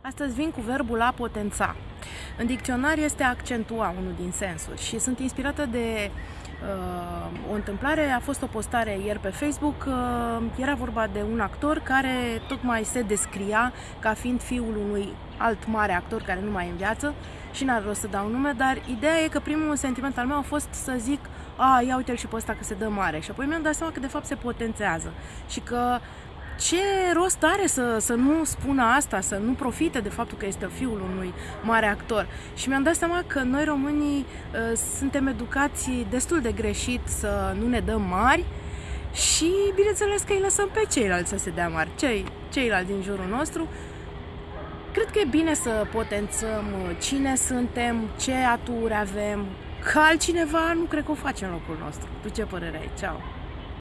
Astăzi vin cu verbul a potența. În dicționar este accentua unul din sensuri și sunt inspirată de uh, o întâmplare. A fost o postare ieri pe Facebook. Uh, era vorba de un actor care tocmai se descria ca fiind fiul unui alt mare actor care nu mai e în viață și n-ar rost să dau nume, dar ideea e că primul sentiment al meu a fost să zic a, ia uite-l și pe ăsta că se dă mare și apoi mi-am dat seama că de fapt se potențează și că ce rost are să, să nu spună asta, să nu profite de faptul că este fiul unui mare actor. Și mi-am dat seama că noi românii uh, suntem educați destul de greșit să nu ne dăm mari și bineînțeles că îi lăsăm pe ceilalți să se dea mari, cei, ceilalți din jurul nostru. Cred că e bine să potențăm cine suntem, ce aturi avem, că altcineva nu cred că o face în locul nostru. Tu ce părere ai? Ceau!